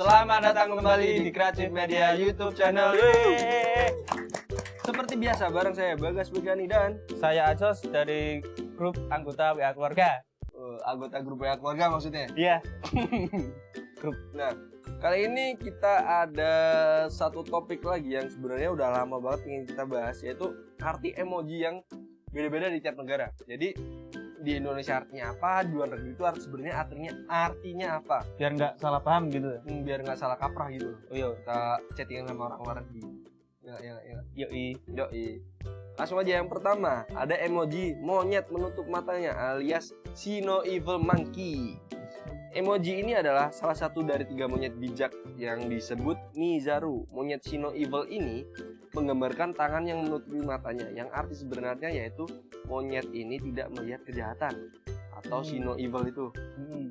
Selamat datang kembali di Kreatif Media YouTube channel. Yeay. Seperti biasa bareng saya Bagas Begani dan Saya Ajos dari grup anggota WA Keluarga. uh, anggota grup WA keluarga maksudnya. Iya. Nah, kali ini kita ada satu topik lagi yang sebenarnya udah lama banget ingin kita bahas yaitu arti emoji yang beda-beda di tiap negara. Jadi di Indonesia artinya apa, di luar negeri itu arti sebenarnya artinya artinya apa? Biar nggak salah paham gitu. Hmm, biar nggak salah kaprah gitu. Oh iya. Kita chattingan sama orang luar negeri. Ya, ya, ya. Yoi. Yoi. Langsung aja yang pertama, ada emoji monyet menutup matanya alias Sino Evil Monkey. Emoji ini adalah salah satu dari tiga monyet bijak yang disebut Mizaru. Monyet Sino Evil ini menggambarkan tangan yang menutupi matanya, yang arti sebenarnya yaitu monyet ini tidak melihat kejahatan atau Hmm. Sino Evil itu. Hmm.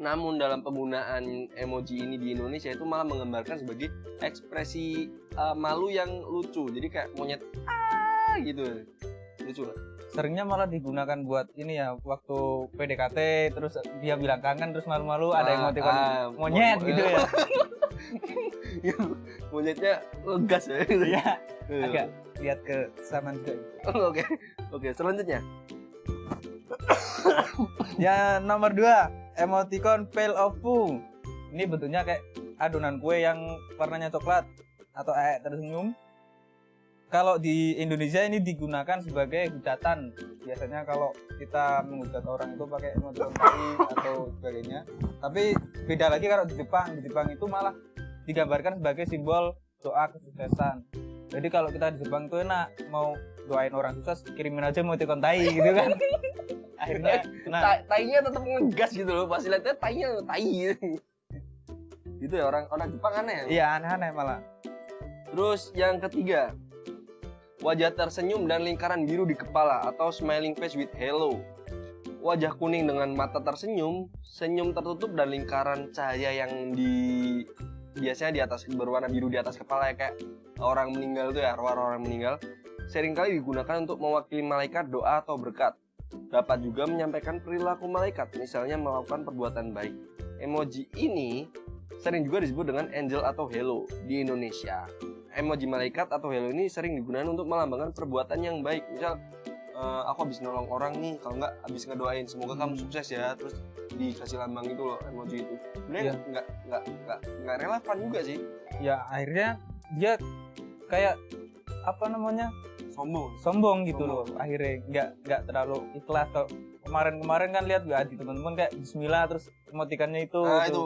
Namun dalam penggunaan emoji ini di Indonesia itu malah menggambarkan sebagai ekspresi uh, malu yang lucu. Jadi kayak monyet ah gitu. Lucu nggak? Seringnya malah digunakan buat ini ya waktu PDKT terus dia bilang kangen terus malu-malu ada yang Ah, emoticon ah, monyet mo- gitu ya. Monyetnya ngegas ya. Iya. Iya. Agak lihat ke saman juga. Oke. Oke, selanjutnya. Ya nomor dua emoticon fail of poo. Ini bentuknya kayak adonan kue yang warnanya coklat atau aek tersenyum. Kalau di Indonesia ini digunakan sebagai hujatan. Biasanya kalau kita menghujat orang itu pakai tai atau sebagainya. Tapi beda lagi kalau di Jepang. Di Jepang itu malah digambarkan sebagai simbol doa kesuksesan. Jadi kalau kita di Jepang tuh enak mau doain orang sukses kirimin aja emoticon tai gitu kan. Akhirnya nah Ta- tainya tetap ngegas gitu loh. Pas lihatnya tainya tai. gitu ya orang orang Jepang aneh ya. Iya aneh-aneh malah. Terus yang ketiga, wajah tersenyum dan lingkaran biru di kepala atau smiling face with hello. Wajah kuning dengan mata tersenyum, senyum tertutup dan lingkaran cahaya yang di biasanya di atas berwarna biru di atas kepala ya kayak orang meninggal tuh ya arwah orang meninggal. Seringkali digunakan untuk mewakili malaikat doa atau berkat. Dapat juga menyampaikan perilaku malaikat misalnya melakukan perbuatan baik. Emoji ini sering juga disebut dengan angel atau hello di Indonesia emoji malaikat atau hello ini sering digunakan untuk melambangkan perbuatan yang baik. Misal eh, aku habis nolong orang nih, kalau nggak habis ngedoain semoga kamu Hmm. sukses ya, terus dikasih lambang itu loh emoji itu. Sebenarnya Iya. nggak nggak nggak nggak relevan juga sih, Ya akhirnya dia kayak apa namanya sombong. sombong gitu Sombong. loh. Akhirnya nggak nggak terlalu ikhlas. Kalau kemarin-kemarin kan lihat gak di teman-teman kayak Bismillah terus emotikannya itu. Nah itu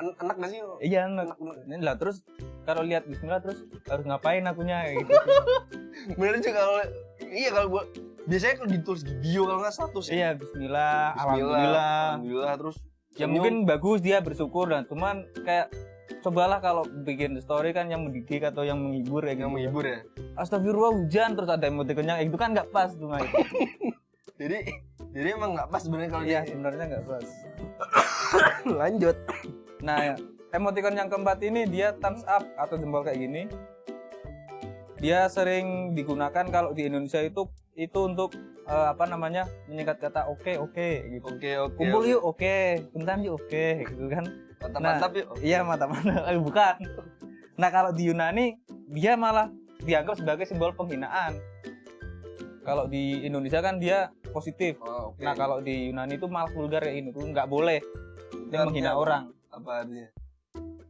en- enak nggak sih? Iya enak. Enak lah terus kalau lihat Bismillah terus harus ngapain akunya kayak gitu. Bener juga kalau iya kalau buat biasanya kalau ditulis di bio kalau nggak status ya. iya Bismillah, Bismillah, Alhamdulillah. Alhamdulillah terus Ya senyum. mungkin bagus dia bersyukur dan cuman kayak cobalah kalau bikin story kan yang mendidik atau yang menghibur ya yang gitu. menghibur ya. Astagfirullah hujan terus ada emoticonnya itu kan nggak pas tuh. Jadi jadi emang nggak pas sebenarnya kalau Iya dia sebenarnya nggak pas. lanjut. Nah emoticon yang keempat ini dia thumbs up atau jempol kayak gini. Dia sering digunakan kalau di Indonesia itu itu untuk eh, apa namanya menyingkat kata oke oke gitu. Oke oke. Kumpul oke. yuk oke, bentar yuk oke gitu kan. Mantap Nah, mantap yuk. Oke. Iya mata-mata eh, bukan. Nah kalau di Yunani dia malah dianggap sebagai simbol penghinaan. Kalau di Indonesia kan dia positif. Oh, oke. Nah kalau di Yunani itu malah vulgar kayak ini tuh nggak boleh. Dia menghina apa? orang, Apa artinya?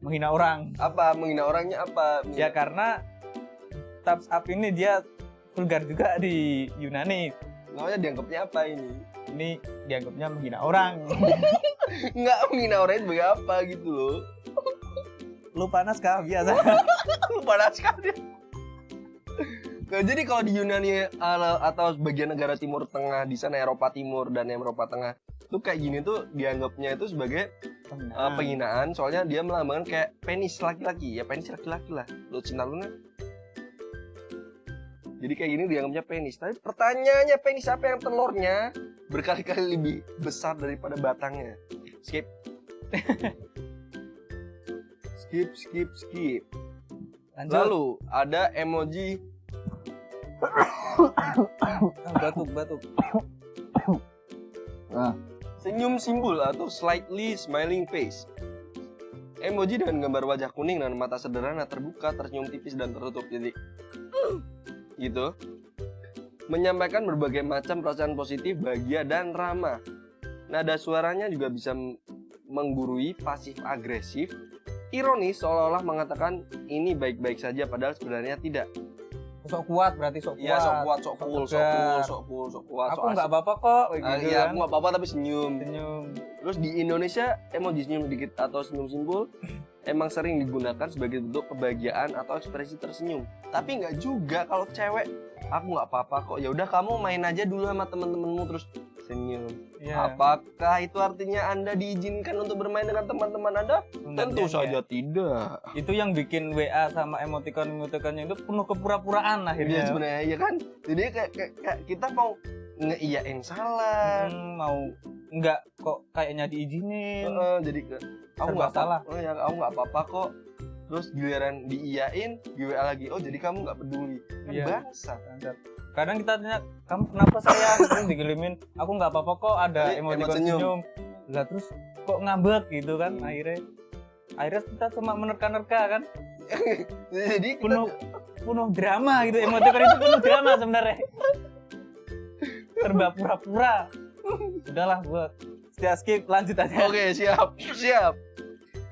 menghina orang. Apa menghina orangnya apa? Ya karena thumbs up ini dia vulgar juga di Yunani. Namanya dianggapnya apa ini? Ini dianggapnya menghina orang. Enggak menghina orangnya sebagai apa gitu loh. Lu panas kah biasa? Lu panas sekali. Nah, jadi kalau di Yunani atau sebagian negara Timur Tengah di sana Eropa Timur dan Eropa Tengah tuh kayak gini tuh dianggapnya itu sebagai uh, Penghinaan. penghinaan soalnya dia melambangkan kayak penis laki-laki ya penis laki-laki lah. Lu cinta Luna jadi kayak gini dianggapnya penis. Tapi pertanyaannya penis apa yang telurnya? Berkali-kali lebih besar daripada batangnya. Skip. Skip skip skip. Lanjut. lalu ada emoji. Ah, batuk batuk. senyum simbol atau slightly smiling face Emoji dengan gambar wajah kuning dan mata sederhana terbuka, tersenyum tipis dan tertutup jadi gitu. Menyampaikan berbagai macam perasaan positif, bahagia dan ramah. Nada suaranya juga bisa menggurui pasif agresif, ironis seolah-olah mengatakan ini baik-baik saja padahal sebenarnya tidak. Sok kuat berarti sok kuat Iya, sok kuat, sok cool, sok cool, sok cool, sok kuat, aku nggak apa-apa kok Ah, gitu iya, kan aku nggak apa-apa tapi senyum. senyum Terus di Indonesia emoji senyum dikit atau senyum simpul emang sering digunakan sebagai bentuk kebahagiaan atau ekspresi tersenyum. Tapi nggak juga kalau cewek aku nggak apa-apa kok. Ya udah kamu main aja dulu sama teman-temanmu terus senyum. Iya. Apakah itu artinya Anda diizinkan untuk bermain dengan teman-teman Anda? Tentu saja tidak. itu yang bikin WA sama emoticon emoticonnya itu penuh kepura-puraan Iya akhirnya sebenarnya ya kan. Jadi kayak, kayak- kayak kita mau ngeiyain salah. Hmm, mau nggak kok kayaknya diizinin Heeh, jadi aku nggak salah. oh ya aku nggak apa-apa kok. Terus giliran diiyain, di WA lagi, oh jadi kamu nggak peduli. Kan Iya. bangsa. Kadang kita tanya kamu kenapa sayang terus dikirimin aku nggak apa-apa kok ada emoticon emot senyum. senyum lah terus kok ngambek gitu kan Hmm. akhirnya akhirnya kita cuma menerka-nerka kan Jadi kita penuh penuh drama gitu emoticon itu penuh drama sebenarnya serba pura-pura udahlah buat setia skip lanjut aja Oke, siap. Siap.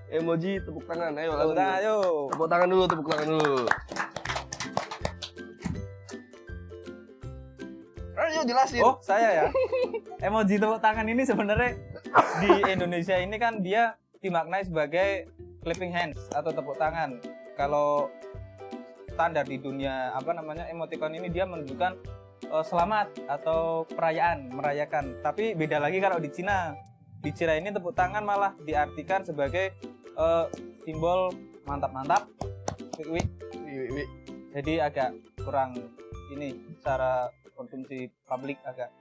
Emoji tepuk tangan. Ayo langsung. Udah, ayo Tepuk tangan dulu, tepuk tangan dulu. Ayo jelasin. Oh, saya ya. Emoji tepuk tangan ini sebenarnya di Indonesia ini kan dia dimaknai sebagai clapping hands atau tepuk tangan. Kalau standar di dunia apa namanya emoticon ini dia menunjukkan eh, selamat atau perayaan, merayakan. Tapi beda lagi kalau di Cina. Di Cina ini tepuk tangan malah diartikan sebagai eh, simbol mantap-mantap. Jadi agak kurang ini secara konsumsi publik agak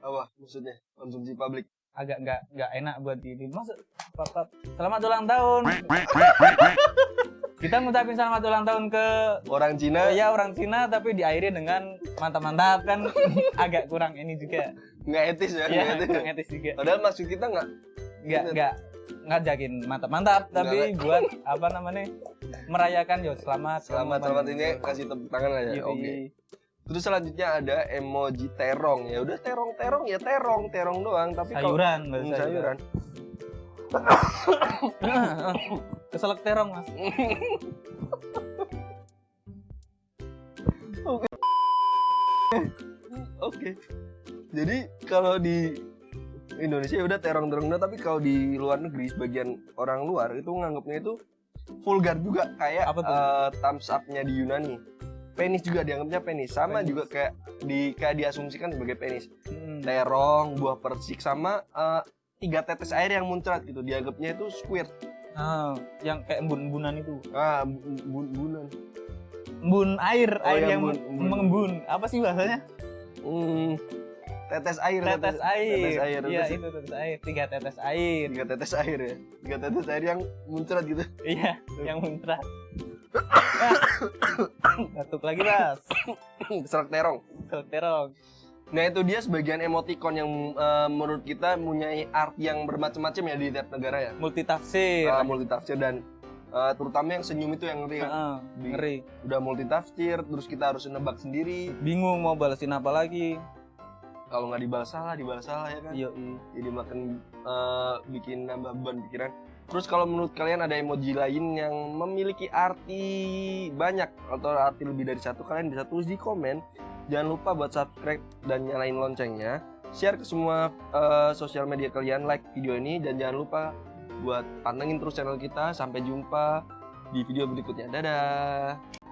Apa maksudnya? Konsumsi publik. agak nggak nggak enak buat diri masuk papa selamat ulang tahun kita ngucapin selamat ulang tahun ke Orang Cina ya orang Cina tapi diakhiri dengan mantap-mantap kan agak kurang ini juga nggak etis ya, ya nggak etis. kurang etis juga Padahal maksud kita nggak nggak nggak ngajakin mantap-mantap tapi buat apa namanya merayakan yo selamat selamat selamat maju. ini kasih tepuk tangan aja. Oke. Terus selanjutnya ada emoji terong. Ya udah terong terong ya terong terong doang. Tapi kalau sayuran Hmm, sayuran. keselak terong mas Oke. Jadi kalau di Indonesia ya udah terong-terong doang, tapi kalau di luar negeri sebagian orang luar itu nganggapnya itu vulgar juga kayak Apa tuh? eh, thumbs up-nya di Yunani. Penis juga dianggapnya penis. Sama Penis. juga kayak di kayak diasumsikan sebagai penis. Hmm. Terong, buah persik sama eh, tiga tetes air yang muncrat gitu. Dianggapnya itu squirt. Ah, yang kayak embun-embunan itu Ah, bun bunan. embun air Oh, air yang embun. mengembun apa sih bahasanya Hmm, tetes air. tetes air Tetes air. iya tetes- itu tetes air tiga tetes air tiga tetes air ya tiga tetes air yang muncrat gitu iya yang muncrat batuk lagi mas. Serak terong. Terong. Nah itu dia sebagian emoticon yang eh, menurut kita mempunyai arti yang bermacam-macam ya di tiap negara ya? Multi tafsir uh, multi tafsir dan eh, terutama yang senyum itu yang ngeri Di- ngeri. udah multi tafsir terus kita harus nebak sendiri. Bingung mau balesin apa lagi. Kalau nggak dibalas salah dibalas salah ya kan? Iya jadi makin eh, bikin nambah beban pikiran terus kalau menurut kalian ada emoji lain yang memiliki arti banyak atau arti lebih dari satu kalian bisa tulis di komen. Jangan lupa buat subscribe dan nyalain loncengnya. Share ke semua eh, sosial media kalian like video ini dan jangan lupa buat pantengin terus channel kita. Sampai jumpa di video berikutnya. Dadah